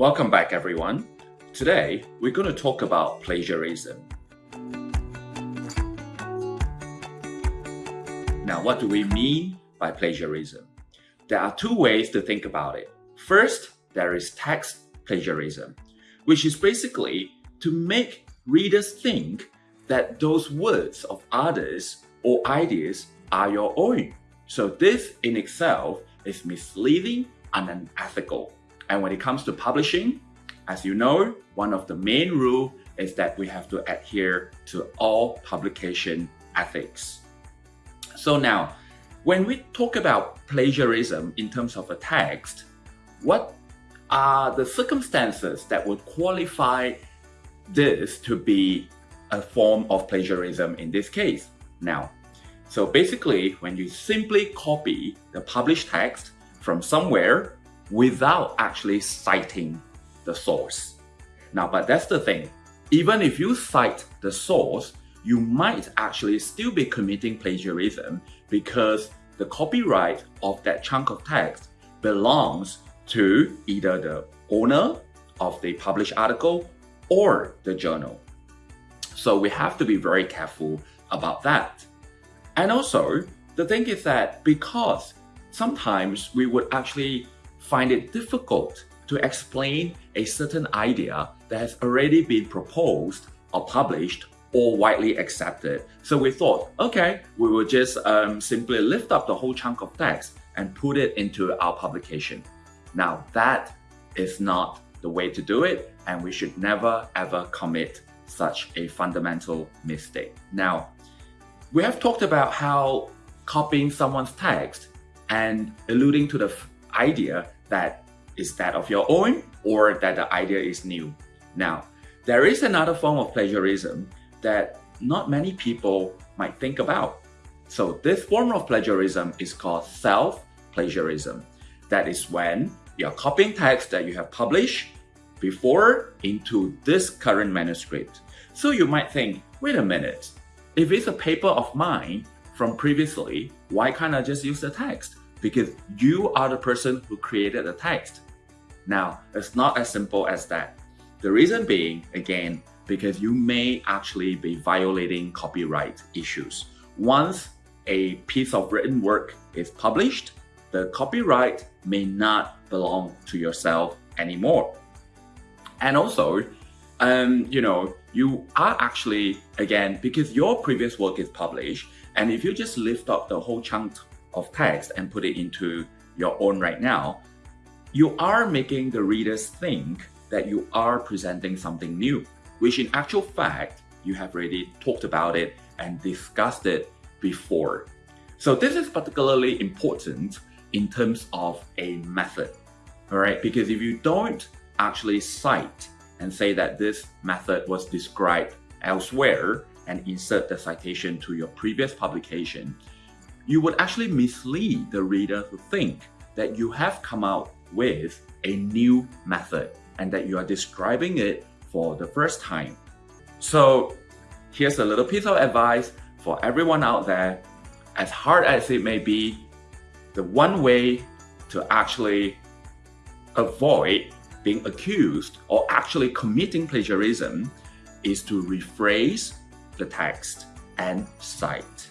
Welcome back everyone. Today we're going to talk about plagiarism. Now what do we mean by plagiarism? There are two ways to think about it. First, there is text plagiarism, which is basically to make readers think that those words of others or ideas are your own. So this in itself is misleading and unethical. And when it comes to publishing, as you know, one of the main rule is that we have to adhere to all publication ethics. So now, when we talk about plagiarism in terms of a text, what are the circumstances that would qualify this to be a form of plagiarism in this case? Now, so basically, when you simply copy the published text from somewhere without actually citing the source. Now, but that's the thing. Even if you cite the source, you might actually still be committing plagiarism because the copyright of that chunk of text belongs to either the owner of the published article or the journal. So we have to be very careful about that. And also, the thing is that because sometimes we would actually find it difficult to explain a certain idea that has already been proposed or published or widely accepted. So we thought, okay, we will just um, simply lift up the whole chunk of text and put it into our publication. Now that is not the way to do it and we should never ever commit such a fundamental mistake. Now, we have talked about how copying someone's text and alluding to the idea that is that of your own or that the idea is new. Now, there is another form of plagiarism that not many people might think about. So this form of plagiarism is called self-plagiarism. That is when you're copying text that you have published before into this current manuscript. So you might think, wait a minute, if it's a paper of mine from previously, why can't I just use the text? Because you are the person who created the text. Now, it's not as simple as that. The reason being, again, because you may actually be violating copyright issues. Once a piece of written work is published, the copyright may not belong to yourself anymore. And also, um, you know, you are actually, again, because your previous work is published, and if you just lift up the whole chunk of text and put it into your own right now, you are making the readers think that you are presenting something new, which in actual fact, you have already talked about it and discussed it before. So this is particularly important in terms of a method, all right? Because if you don't actually cite and say that this method was described elsewhere and insert the citation to your previous publication, you would actually mislead the reader to think that you have come out with a new method and that you are describing it for the first time. So here's a little piece of advice for everyone out there. As hard as it may be, the one way to actually avoid being accused or actually committing plagiarism is to rephrase the text and cite.